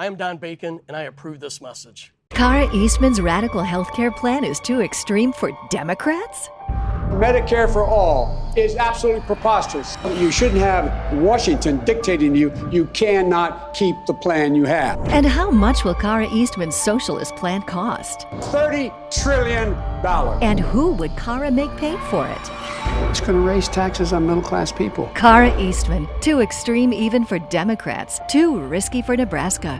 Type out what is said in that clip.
I am Don Bacon, and I approve this message. Kara Eastman's radical health care plan is too extreme for Democrats? Medicare for all is absolutely preposterous. You shouldn't have Washington dictating to you you cannot keep the plan you have. And how much will Kara Eastman's socialist plan cost? $30 trillion. And who would Kara make pay for it? It's going to raise taxes on middle class people. Kara Eastman, too extreme even for Democrats, too risky for Nebraska.